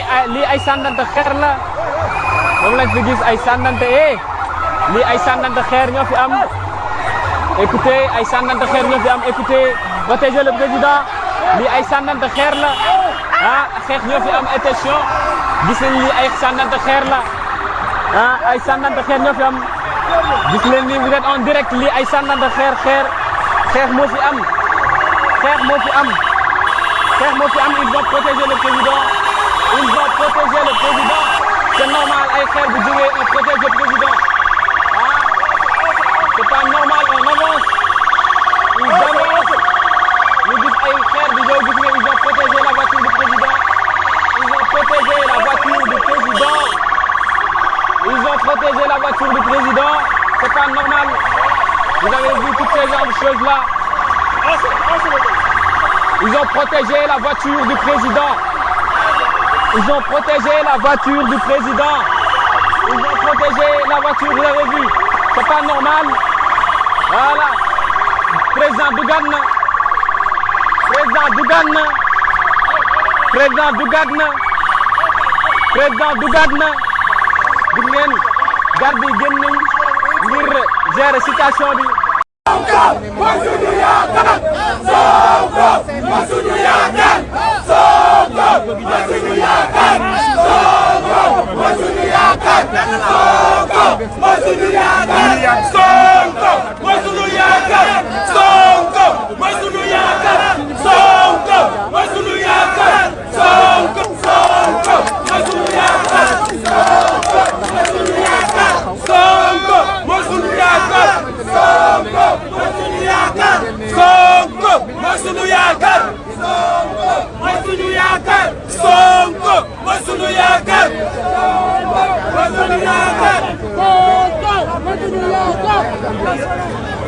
ay sànnante xeer la moom lañ fi gis ay sànnante eh lii ay sànnante xeer ñoo fi am écoutez ay sànnante xeer ñoo fi am écoutez protéger le président lii ay sànnante xeer la ah xeex ñoo am attention gis nañ lii ay sànnante xeer la ah ay sànnante xeer ñoo fi am gis leen ni vous êtes en direct lii ay sànnante xeer xeer xeex moo fi am xeex moo fi am xeex moo fi am il va protéger le président il va protéger le président. C'est normal ay xeer bu jógee on protège le président. Ah c'est pas normal on avance. Ils avancent ñu gis ay xeer nga ils ont protégé la voiture du président. Ils ont protégé la voiture du président. Ils ont protégé la voiture du président. C'est pas normal. Vous avez vu toutes ces choses là ils ont protégé la voiture du président ils ont protégé la voiture du président. Ils ont protégé la voiture vous avez vu c'est pas normal. Voilà. Président dugat na président dugat na président dugat na président gis ngeen garde génn nañ ngir gérer Mas o Sonko Masunuya kan Sonko Masunuya kan Sonko Masunuya kan Sonko Masunuya kan Sonko Sonko Masunuya Sonko Masunuya kan Gracias.